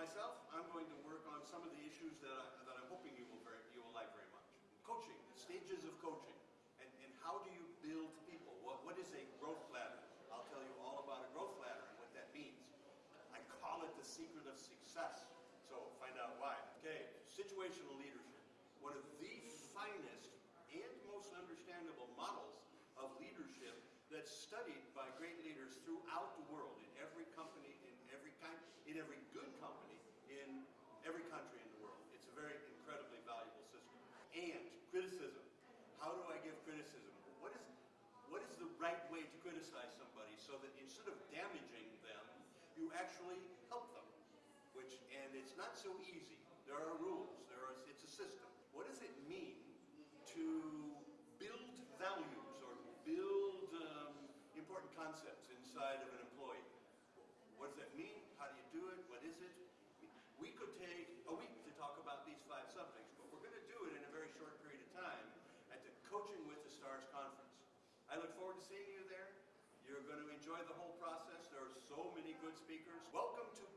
Myself, I'm going to work on some of the issues that, I, that I'm hoping you will, very, you will like very much. Coaching, the stages of coaching, and, and how do you build people? What, what is a growth ladder? I'll tell you all about a growth ladder and what that means. I call it the secret of success. So find out why. Okay, situational leadership. One of the finest and most understandable models of leadership that's studied by great leaders throughout the world, in every company, in every kind, in every good company, in every country in the world. It's a very incredibly valuable system. And criticism. How do I give criticism? What is what is the right way to criticize somebody so that instead of damaging them, you actually help them? Which and it's not so easy. There are rules. There are it's a system. What does it mean to build values or build um, important concepts inside of an employee. What does that mean? How do you do it? What is it? We could take a week to talk about these five subjects, but we're going to do it in a very short period of time at the Coaching with the Stars conference. I look forward to seeing you there. You're going to enjoy the whole process. There are so many good speakers. Welcome to